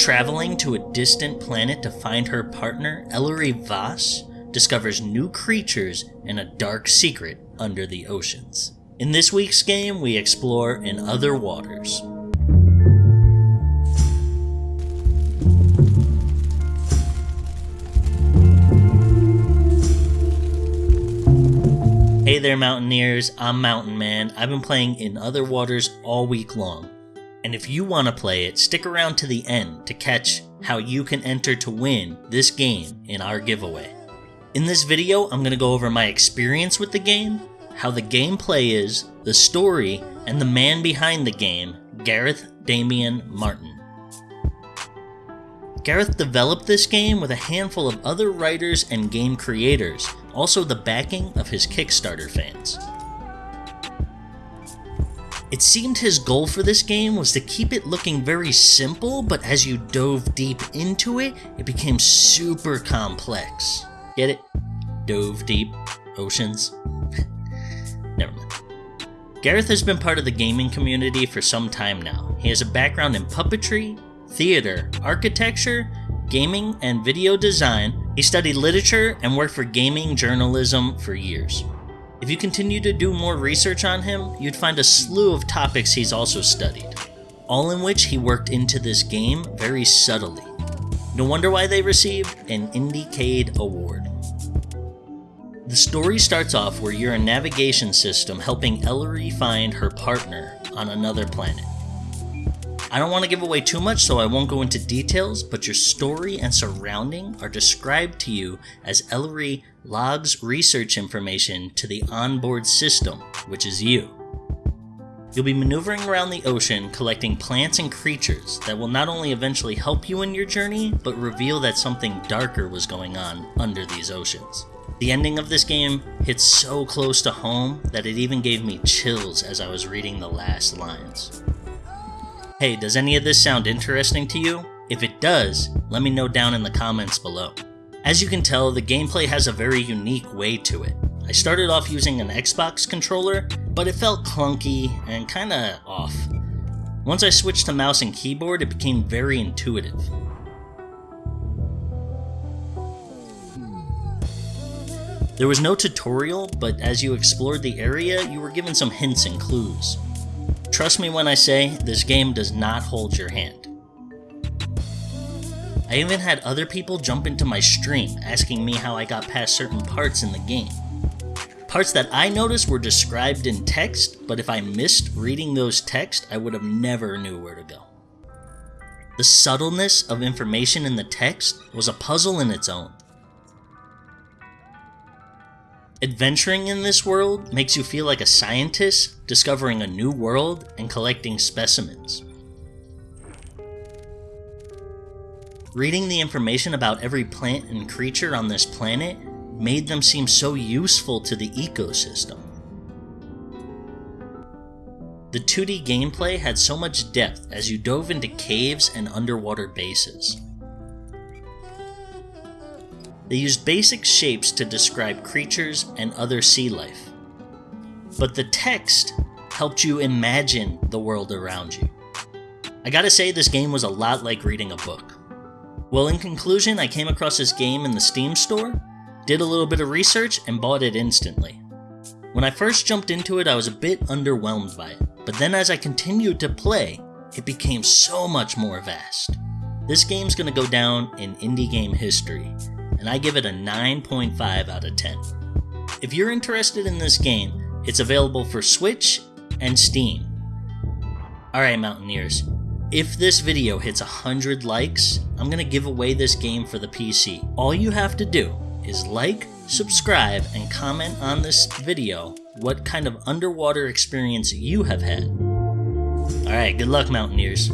Traveling to a distant planet to find her partner, Ellery Vas discovers new creatures and a dark secret under the oceans. In this week's game, we explore In Other Waters. Hey there, Mountaineers. I'm Mountain Man. I've been playing In Other Waters all week long. And if you want to play it, stick around to the end to catch how you can enter to win this game in our giveaway. In this video, I'm going to go over my experience with the game, how the gameplay is, the story, and the man behind the game, Gareth Damian Martin. Gareth developed this game with a handful of other writers and game creators, also the backing of his Kickstarter fans. It seemed his goal for this game was to keep it looking very simple, but as you dove deep into it, it became super complex. Get it? Dove deep. Oceans. Never mind. Gareth has been part of the gaming community for some time now. He has a background in puppetry, theater, architecture, gaming, and video design. He studied literature and worked for gaming journalism for years. If you continue to do more research on him, you'd find a slew of topics he's also studied, all in which he worked into this game very subtly. No wonder why they received an Indiecade Award. The story starts off where you're a navigation system helping Ellery find her partner on another planet. I don't want to give away too much, so I won't go into details, but your story and surrounding are described to you as Ellery logs research information to the onboard system, which is you. You'll be maneuvering around the ocean collecting plants and creatures that will not only eventually help you in your journey, but reveal that something darker was going on under these oceans. The ending of this game hits so close to home that it even gave me chills as I was reading the last lines. Hey, does any of this sound interesting to you? If it does, let me know down in the comments below. As you can tell, the gameplay has a very unique way to it. I started off using an Xbox controller, but it felt clunky and kinda off. Once I switched to mouse and keyboard, it became very intuitive. There was no tutorial, but as you explored the area, you were given some hints and clues. Trust me when I say, this game does not hold your hand. I even had other people jump into my stream asking me how I got past certain parts in the game. Parts that I noticed were described in text, but if I missed reading those text, I would have never knew where to go. The subtleness of information in the text was a puzzle in its own. Adventuring in this world makes you feel like a scientist discovering a new world and collecting specimens. Reading the information about every plant and creature on this planet made them seem so useful to the ecosystem. The 2D gameplay had so much depth as you dove into caves and underwater bases. They used basic shapes to describe creatures and other sea life. But the text helped you imagine the world around you. I gotta say, this game was a lot like reading a book. Well, in conclusion, I came across this game in the Steam store, did a little bit of research, and bought it instantly. When I first jumped into it, I was a bit underwhelmed by it, but then as I continued to play, it became so much more vast. This game's gonna go down in indie game history, and I give it a 9.5 out of 10. If you're interested in this game, it's available for Switch and Steam. Alright, Mountaineers, if this video hits 100 likes, I'm going to give away this game for the PC. All you have to do is like, subscribe, and comment on this video what kind of underwater experience you have had. Alright, good luck, Mountaineers.